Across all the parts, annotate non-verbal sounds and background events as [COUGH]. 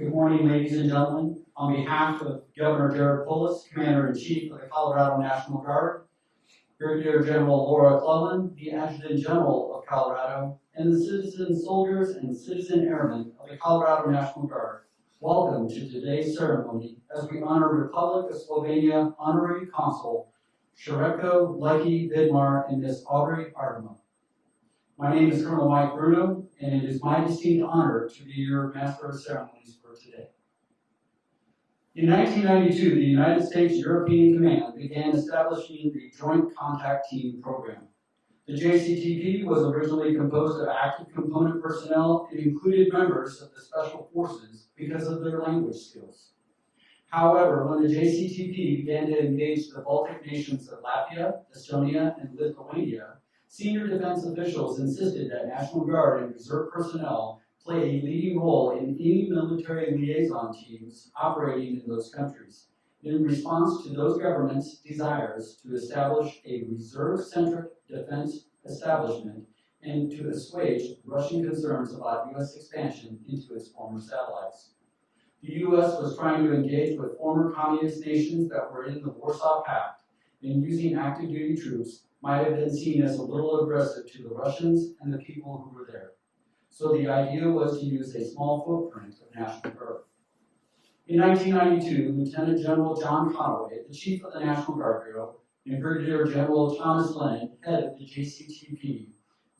Good morning, ladies and gentlemen. On behalf of Governor Jared Polis, Commander-in-Chief of the Colorado National Guard, Brigadier General Laura Clellan, the Adjutant General of Colorado, and the citizen soldiers and citizen airmen of the Colorado National Guard, welcome to today's ceremony as we honor Republic of Slovenia Honorary Consul Srečko Lucky Vidmar and Miss Aubrey Ardema. My name is Colonel Mike Bruno, and it is my distinct honor to be your Master of Ceremonies for today. In 1992, the United States European Command began establishing the Joint Contact Team Program. The JCTP was originally composed of active component personnel and included members of the Special Forces because of their language skills. However, when the JCTP began to engage the Baltic nations of Latvia, Estonia, and Lithuania, senior defense officials insisted that National Guard and reserve personnel play a leading role in any military liaison teams operating in those countries. In response to those governments' desires to establish a reserve-centric defense establishment and to assuage Russian concerns about U.S. expansion into its former satellites. The U.S. was trying to engage with former communist nations that were in the Warsaw Pact, and using active duty troops might have been seen as a little aggressive to the Russians and the people who were there. So the idea was to use a small footprint of National Guard. In 1992, Lieutenant General John Conaway, the chief of the National Guard Bureau, and Brigadier General Thomas Lennon, head of the JCTP,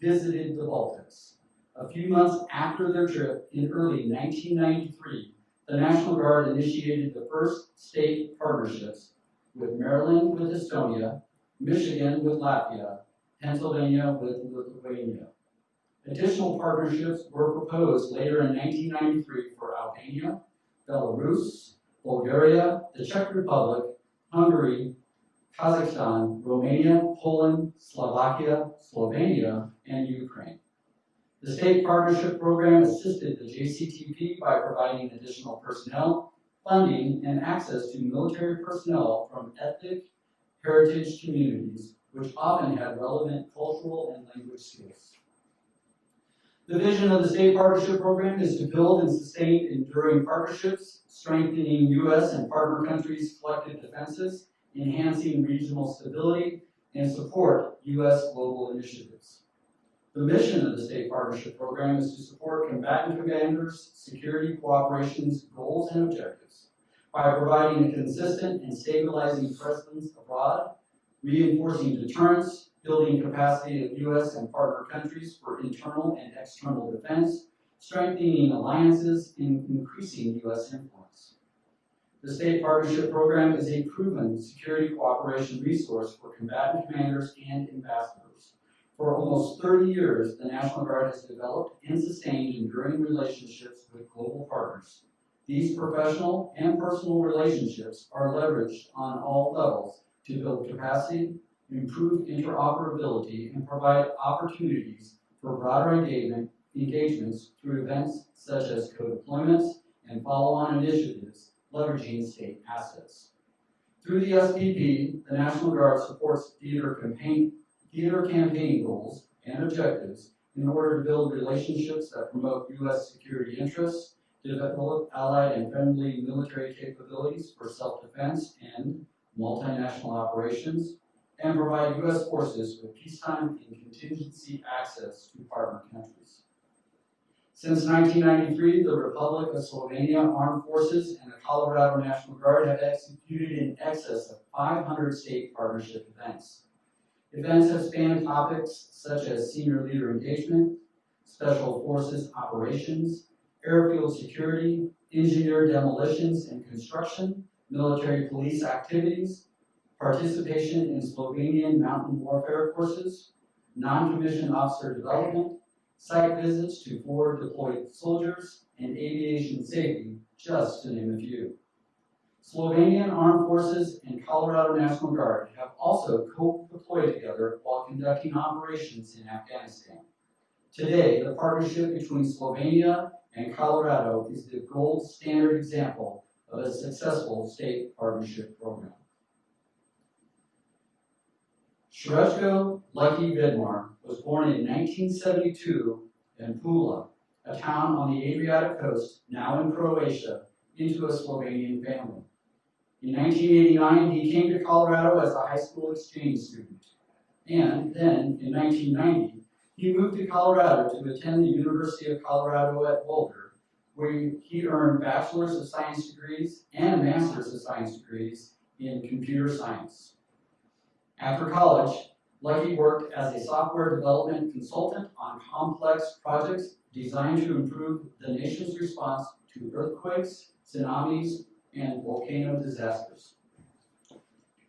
visited the Baltics. A few months after their trip in early 1993, the National Guard initiated the first state partnerships with Maryland with Estonia, Michigan with Latvia, Pennsylvania with Lithuania. Additional partnerships were proposed later in 1993 for Albania, Belarus, Bulgaria, the Czech Republic, Hungary, Kazakhstan, Romania, Poland, Slovakia, Slovenia, and Ukraine. The state partnership program assisted the JCTP by providing additional personnel, funding, and access to military personnel from ethnic heritage communities, which often had relevant cultural and language skills. The vision of the state partnership program is to build and sustain enduring partnerships, strengthening U.S. and partner countries' collective defenses, enhancing regional stability, and support U.S. global initiatives. The mission of the state partnership program is to support combatant commanders' security cooperation's goals and objectives by providing a consistent and stabilizing presence abroad, reinforcing deterrence, building capacity of U.S. and partner countries for internal and external defense, strengthening alliances, and increasing U.S. influence. The State Partnership Program is a proven security cooperation resource for combatant commanders and ambassadors. For almost 30 years, the National Guard has developed and sustained enduring relationships with global partners. These professional and personal relationships are leveraged on all levels to build capacity, improve interoperability, and provide opportunities for broader engagement, engagements through events such as co-deployments and follow-on initiatives leveraging state assets. Through the SPP, the National Guard supports theater campaign, theater campaign goals and objectives in order to build relationships that promote U.S. security interests, develop allied and friendly military capabilities for self-defense and multinational operations, and provide U.S. forces with peacetime and contingency access to partner countries. Since 1993, the Republic of Slovenia Armed Forces and the Colorado National Guard have executed in excess of 500 state partnership events. Events have spanned topics such as senior leader engagement, special forces operations, airfield security, engineer demolitions and construction, military police activities, participation in Slovenian mountain warfare courses, non-commissioned officer development, site visits to forward deployed soldiers, and aviation safety, just to name a few. Slovenian Armed Forces and Colorado National Guard have also co-deployed together while conducting operations in Afghanistan. Today, the partnership between Slovenia and Colorado is the gold standard example of a successful state partnership program. Srečko Lucky Vidmar was born in 1972 in Pula, a town on the Adriatic coast, now in Croatia, into a Slovenian family. In 1989, he came to Colorado as a high school exchange student. And then, in 1990, he moved to Colorado to attend the University of Colorado at Boulder, where he earned Bachelor's of Science degrees and Master's of Science degrees in computer science. After college, Lucky worked as a software development consultant on complex projects designed to improve the nation's response to earthquakes, tsunamis, and volcano disasters.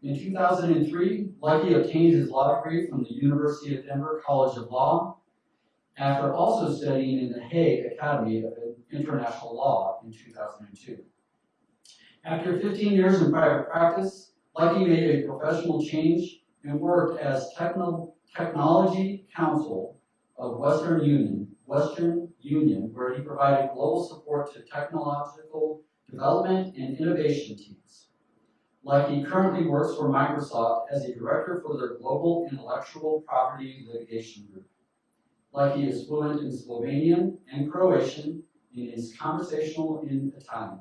In 2003, Lucky obtained his law degree from the University of Denver College of Law after also studying in the Hague Academy of International Law in 2002. After 15 years in private practice, Lucky made a professional change and worked as techno- technology counsel of Western Union, Western Union, where he provided global support to technological development and innovation teams. Lucky currently works for Microsoft as a director for their global intellectual property litigation group. Lucky is fluent in Slovenian and Croatian and is conversational in Italian.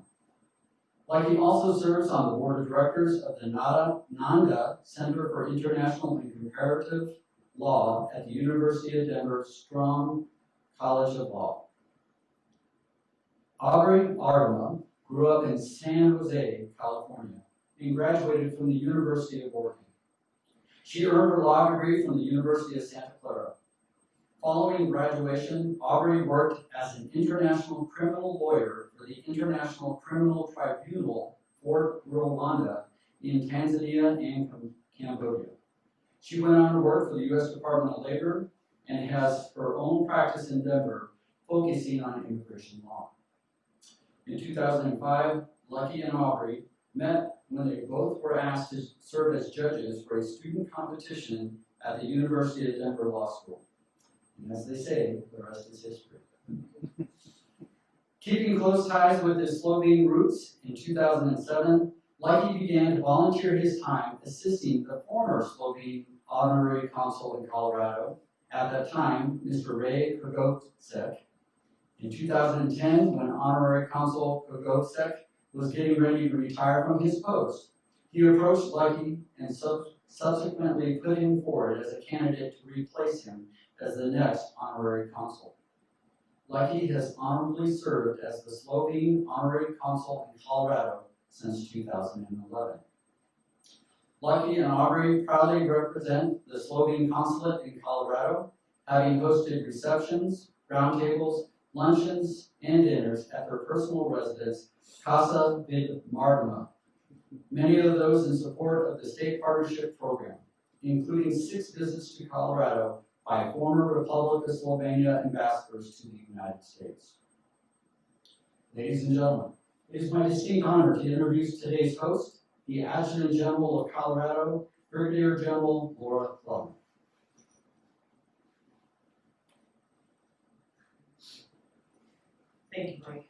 Lucky also serves on the board of directors of the Nada, Nanda Center for International and Comparative Law at the University of Denver Sturm College of Law. Aubrey Ardema grew up in San Jose, California, and graduated from the University of Oregon. She earned her law degree from the University of Santa Clara. Following graduation, Aubrey worked as an international criminal lawyer for the International Criminal Tribunal for Rwanda in Tanzania and Cambodia. She went on to work for the U.S. Department of Labor and has her own practice in Denver, focusing on immigration law. In 2005, Lucky and Aubrey met when they both were asked to serve as judges for a student competition at the University of Denver Law School. And as they say, the rest is history. [LAUGHS] Keeping close ties with his Slovene roots, in 2007, Lucky began to volunteer his time assisting the former Slovene honorary consul in Colorado, at that time, Mr. Ray Kogovsek. In 2010, when honorary consul Kogovsek was getting ready to retire from his post, he approached Lucky and sub- subsequently put him forward as a candidate to replace him as the next honorary consul. Lucky has honorably served as the Slovene honorary consul in Colorado since 2011. Lucky and Aubrey proudly represent the Slovene consulate in Colorado, having hosted receptions, roundtables, luncheons, and dinners at their personal residence, Casa Vid Martima. Many of those in support of the state partnership program, including six visits to Colorado by former Republic of Slovenia ambassadors to the United States. Ladies and gentlemen, it is my distinct honor to introduce today's host, the Adjutant General of Colorado, Brigadier General Laura Club. Thank you, Mike.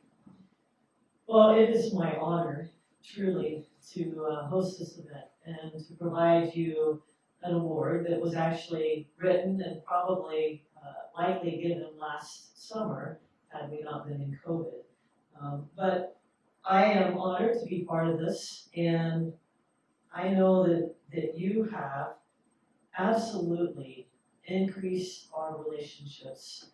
Well, it is my honor truly to uh, host this event and to provide you an award that was actually written and probably uh, likely given last summer had we not been in COVID. Um, But I am honored to be part of this and I know that, that you have absolutely increased our relationships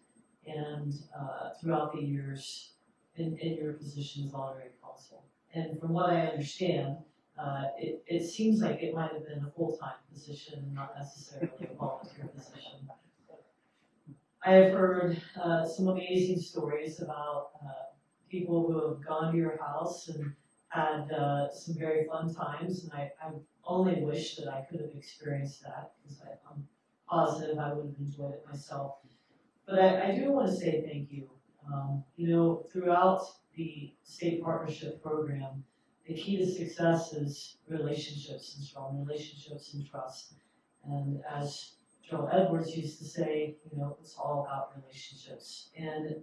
and uh, throughout the years in, in your position as honorary consul. And from what I understand, uh, it, it seems like it might have been a full-time position not necessarily a volunteer position. I have heard uh, some amazing stories about uh, people who have gone to your house and had uh, some very fun times, and I, I only wish that I could have experienced that because I'm positive I would have enjoyed it myself. But I, I do want to say thank you. Um, you know, throughout the state partnership program, the key to success is relationships and strong relationships and trust. And as Joe Edwards used to say, you know, it's all about relationships. And,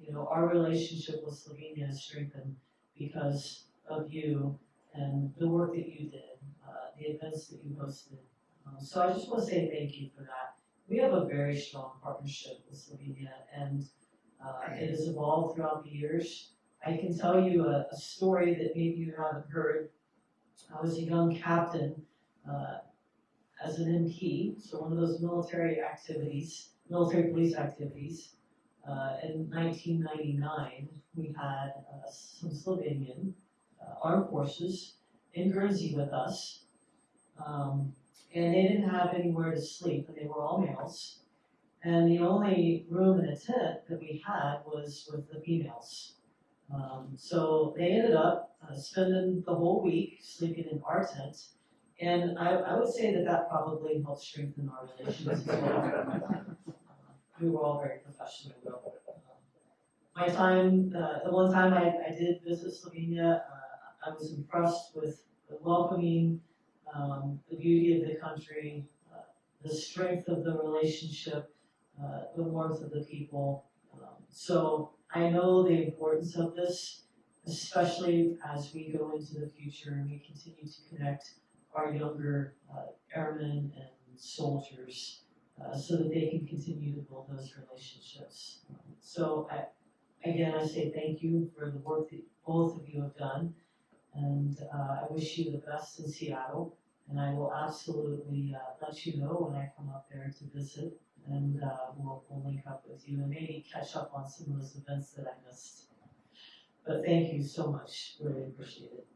you know, our relationship with Slovenia has strengthened because of you and the work that you did, uh, the events that you hosted. Um, so I just want to say thank you for that we have a very strong partnership with Slovenia and Uh, it has evolved throughout the years. I can tell you a, a story that maybe you haven't heard. I was a young captain, uh, as an MP, so one of those military activities, military police activities. Uh, in nineteen ninety-nine, we had, uh, some Slovenian, uh, armed forces in Guernsey with us. Um, and they didn't have anywhere to sleep, and they were all males. And the only room in a tent that we had was with the females. Um, so they ended up uh, spending the whole week sleeping in our tent. And I, I would say that that probably helped strengthen our relations as well. We were all very professional. My time, uh, the one time I, I did visit Slovenia, uh, I was impressed with the welcoming, um, the beauty of the country, uh, the strength of the relationship, the warmth of the people. Um, so I know the importance of this, especially as we go into the future and we continue to connect our younger uh, airmen and soldiers uh, so that they can continue to build those relationships. So I, again, I say thank you for the work that both of you have done. And uh, I wish you the best in Seattle. And I will absolutely uh, let you know when I come up there to visit. And uh, we'll, we'll link up with you and maybe catch up on some of those events that I missed. But thank you so much, really appreciate it.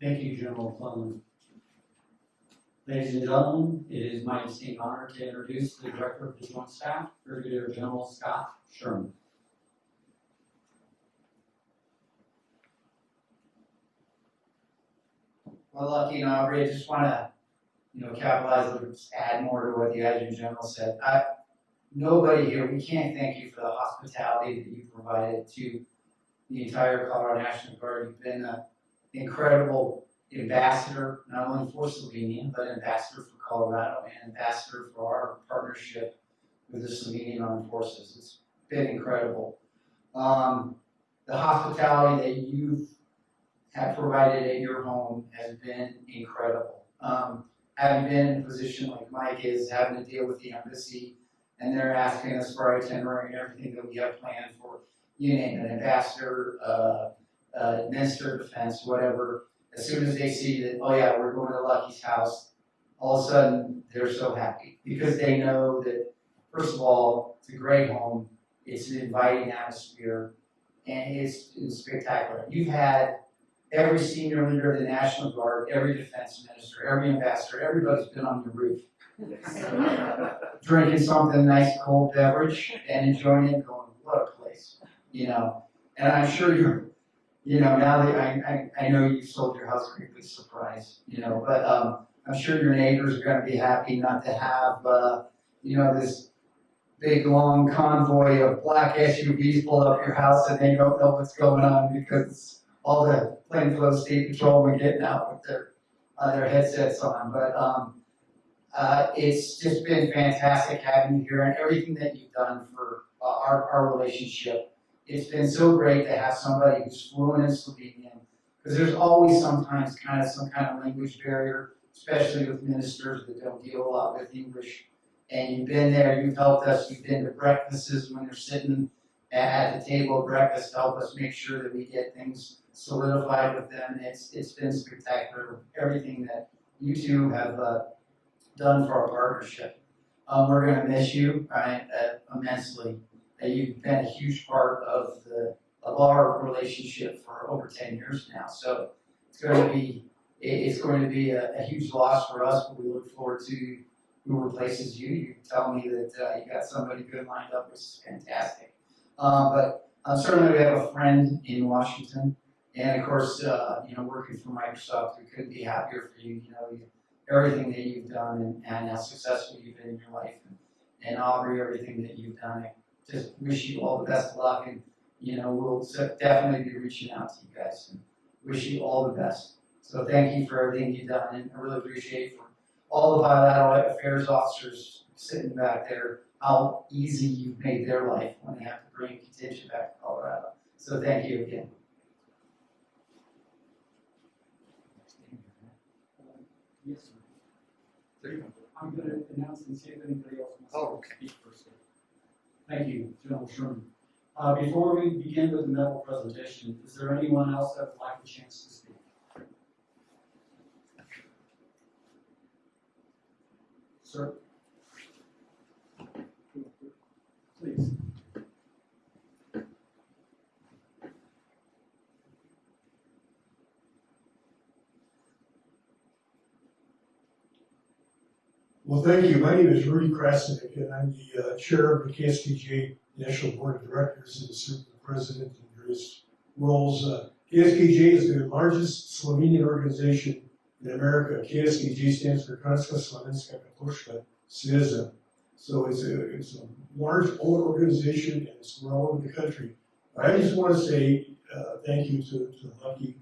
Thank you, General Clellan. Ladies and gentlemen, it is my distinct honor to introduce the Director of the Joint Staff, Brigadier General Scott Sherman. Well, Lucky and Aubrey, I just wanna, you know, capitalize, or add more to what the Adjutant General said. I, nobody here, we can't thank you for the hospitality that you provided to the entire Colorado National Guard. You've been an incredible ambassador, not only for Slovenia, but ambassador for Colorado and ambassador for our partnership with the Slovenian Armed Forces. It's been incredible. Um, the hospitality that you've have provided at your home has been incredible. Um, having been in a position like Mike is, having to deal with the embassy, and they're asking us for our itinerary and everything that we have planned for, you name it, ambassador, uh, uh, minister of defense, whatever. As soon as they see that, oh yeah, we're going to Lucky's house, all of a sudden, they're so happy, because they know that, first of all, it's a great home, it's an inviting atmosphere, and it's, it's spectacular. You've had every senior leader of the National Guard, every defense minister, every ambassador, everybody's been on your roof. [LAUGHS] Drinking something nice, cold beverage and enjoying it, going, what a place, you know? And I'm sure you're, you know, now that I, I, I know you sold your house greatly surprised, you know, but, um, I'm sure your neighbors are gonna be happy not to have, uh, you know, this big, long convoy of black SUVs pull up your house and they don't know what's going on because all the plainclothes state patrolmen getting out with their, uh, their headsets on, but, um, uh, it's just been fantastic having you here and everything that you've done for, uh, our, our relationship. It's been so great to have somebody who's fluent in Slovenian, because there's always sometimes kind of some kind of language barrier, especially with ministers that don't deal a lot with English. And you've been there, you've helped us, you've been to breakfasts when they're sitting at, the table breakfast, help us make sure that we get things solidified with them. It's, it's been spectacular, everything that you two have, uh, done for our partnership. Um, we're gonna miss you, right, uh, immensely. Uh, you've been a huge part of the, of our relationship for over ten years now, so it's going to be, it's going to be a, a huge loss for us, but we look forward to who replaces you. You tell me that, uh, you got somebody good lined up, which is fantastic. Um, but, uh, certainly we have a friend in Washington, and of course, uh, you know, working for Microsoft, we couldn't be happier for you, you know, everything that you've done and, and how successful you've been in your life. And, and Aubrey, everything that you've done, I just wish you all the best of luck and, you know, we'll definitely be reaching out to you guys and wish you all the best. So thank you for everything you've done and I really appreciate for all the bilateral affairs officers sitting back there, how easy you've made their life when they have to bring contingent back to Colorado. So thank you again. Yes, sir. I'm gonna announce and see if anybody else wants Oh, to speak first. Thank you, General Sherman. Uh, before we begin with the medal presentation, is there anyone else that would like a chance to speak? Sir? Please. Well, thank you. My name is Rudy Krasnick, and I'm the uh, chair of the KSKJ National Board of Directors and the president in various roles. Uh, KSKJ is the largest Slovenian organization in America. KSKJ stands for Kranjska Slovenska Katoliška Zveza. So it's a, it's a large old organization and it's over the country. I just want to say uh, thank you to, to Lucky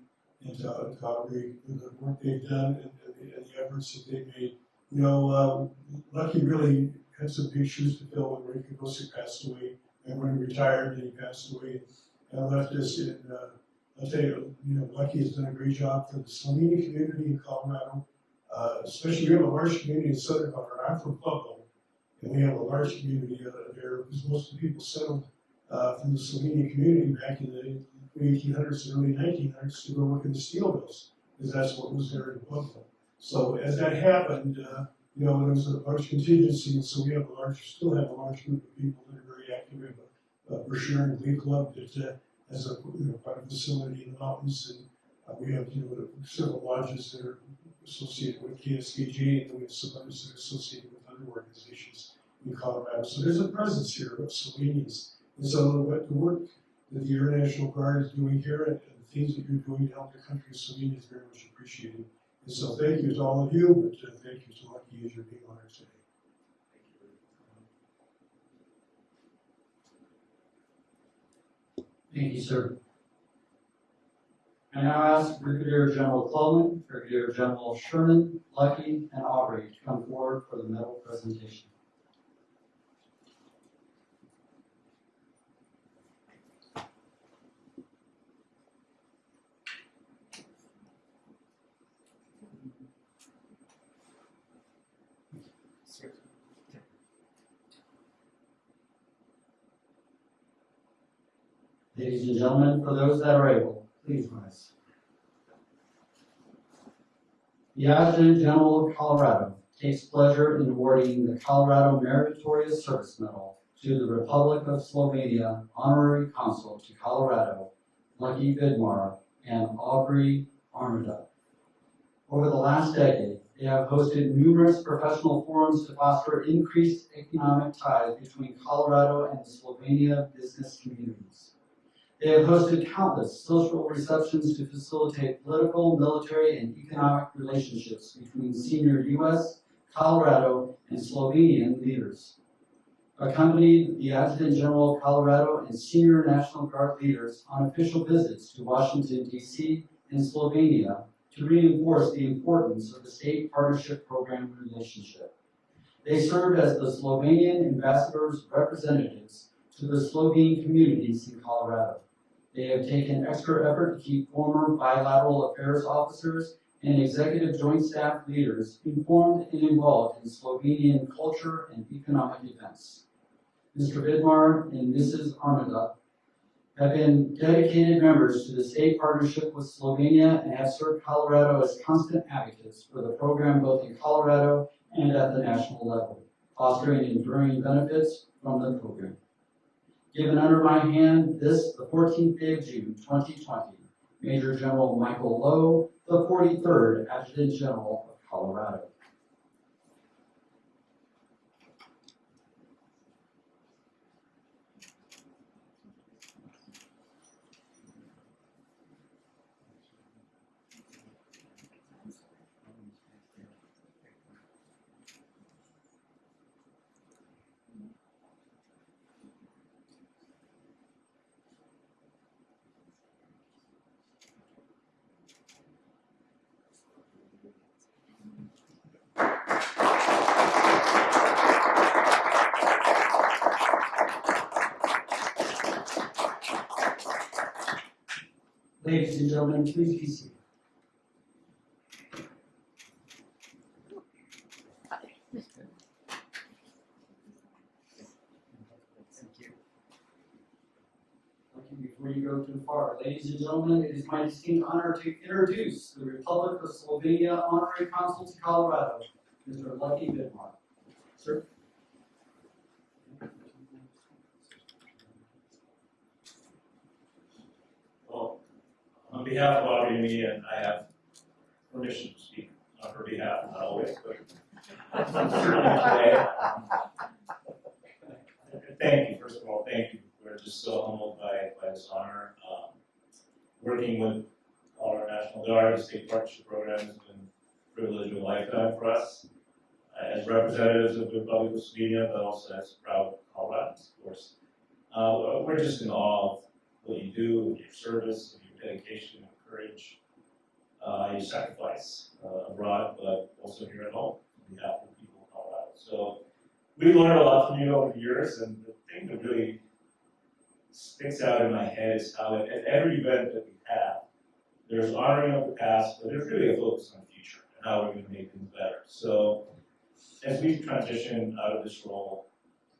and to, to for the work they've done and, and the efforts that they've made. You know, um, Lucky really had some big shoes to fill when Ray Kibosic passed away, and when he retired, and he passed away, and left us in, uh, I'll tell you, you know, Lucky has done a great job for the Slovenian community in Colorado, uh, especially, we have a large community in southern Colorado, I'm from Pueblo, and we have a large community uh, there, because most of the people settled, uh, from the Slovenian community back in the eighteen hundreds and early nineteen hundreds to go work in the steel mills, because that's what was there in Pueblo. So as that happened, uh, you know, there was a large contingency, and so we have a large, still have a large group of people that are very active. We have a, Brashear and Glee Club that, uh, has a, you know, a facility in the mountains, and, uh, we have, you know, several lodges that are associated with KSKJ, and then we have some others that are associated with other organizations in Colorado. So there's a presence here of Slovenians. And so what the work that the Air National Guard is doing here and, and the things that you're doing to help the country of Slovenia is very much appreciated. And so thank you to all of you, but uh, thank you to Lucky as you're being honored today. Thank you, sir. I now ask Brigadier General Cloman, Brigadier General Sherman, Lucky, and Aubrey to come forward for the medal presentation. Ladies and gentlemen, for those that are able, please rise. The Adjutant General of Colorado takes pleasure in awarding the Colorado Meritorious Service Medal to the Republic of Slovenia Honorary Consul to Colorado, Lucky Vidmar and Aubrey Armada. Over the last decade, they have hosted numerous professional forums to foster increased economic ties between Colorado and Slovenia business communities. They have hosted countless social receptions to facilitate political, military, and economic relationships between senior U.S., Colorado, and Slovenian leaders. Accompanied the Adjutant General of Colorado and senior National Guard leaders on official visits to Washington, D.C. and Slovenia to reinforce the importance of the state partnership program relationship. They served as the Slovenian ambassadors' representatives to the Slovene communities in Colorado. They have taken extra effort to keep former bilateral affairs officers and executive joint staff leaders informed and involved in Slovenian culture and economic events. Mr. Vidmar and Mrs. Armada have been dedicated members to the state partnership with Slovenia and have served Colorado as constant advocates for the program both in Colorado and at the national level, fostering enduring benefits from the program. Given under my hand this, the 14th day of June, 2020, Major General Michael Loh, the 43rd Adjutant General of Colorado. Ladies and gentlemen, please be seated. Before you go too far, ladies and gentlemen, it is my distinct honor to introduce the Republic of Slovenia Honorary Consul to Colorado, Mr. Lucky Vidmar. Sir. On behalf of Aubrey and me, and I have permission to speak on her behalf, not always, but certainly today. Thank you, first of all, thank you. We're just so humbled by, by this honor. Um, Working with our National Guard, state partnership program has been a privilege of a lifetime for us. uh, As representatives of the Republic of Slovenia, but also as proud Coloradans, of course. Uh, we're just in awe of what you do, your service, your dedication, your courage, uh, your sacrifice uh, abroad, but also here at home on behalf of the people of Colorado. So we learned a lot from you over the years, and the thing that really sticks out in my head is how at, every event that we have, there's honoring of the past, but there's really a focus on the future and how we're going to make things better. So as we transition out of this role,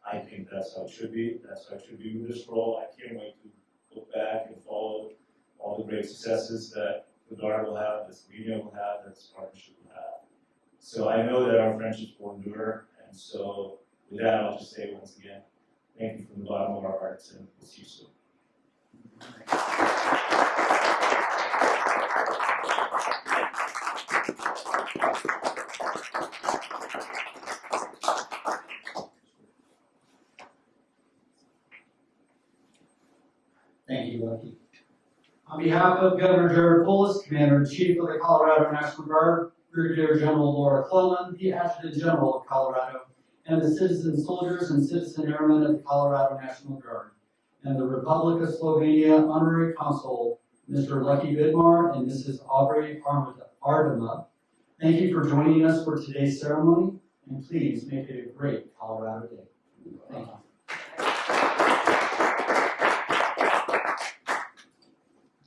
I think that's how it should be. That's how it should be with this role. I can't wait to look back and follow all the great successes that the Guard will have, that Slovenia will have, that this partnership will have. So I know that our friendships will endure, and so with that, I'll just say once again, thank you from the bottom of our hearts, and we'll see you soon. Thank you, Lucky. On behalf of Governor Jared Polis, Commander-in-Chief of the Colorado National Guard, Brigadier General Laura Clellan, the Adjutant General of Colorado, and the citizen soldiers and citizen airmen of the Colorado National Guard, and the Republic of Slovenia Honorary Consul, Mr. Lucky Vidmar and Mrs. Aubrey Ardema. Thank you for joining us for today's ceremony, and please make it a great Colorado